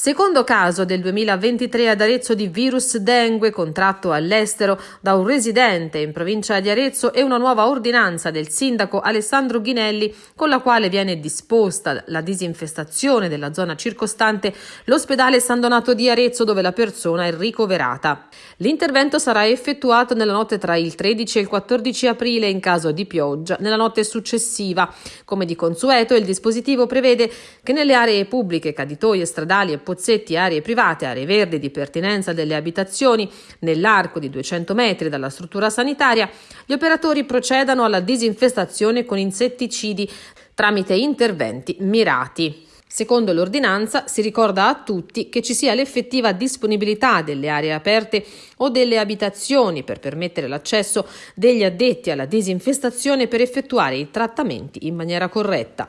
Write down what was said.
Secondo caso del 2023 ad Arezzo di virus dengue contratto all'estero da un residente in provincia di Arezzo e una nuova ordinanza del sindaco Alessandro Ghinelli con la quale viene disposta la disinfestazione della zona circostante l'ospedale San Donato di Arezzo dove la persona è ricoverata. L'intervento sarà effettuato nella notte tra il 13 e il 14 aprile in caso di pioggia, nella notte successiva. Come di consueto il dispositivo prevede che nelle aree pubbliche, caditoie stradali e pozzetti, aree private, aree verdi di pertinenza delle abitazioni nell'arco di 200 metri dalla struttura sanitaria, gli operatori procedano alla disinfestazione con insetticidi tramite interventi mirati. Secondo l'ordinanza si ricorda a tutti che ci sia l'effettiva disponibilità delle aree aperte o delle abitazioni per permettere l'accesso degli addetti alla disinfestazione per effettuare i trattamenti in maniera corretta.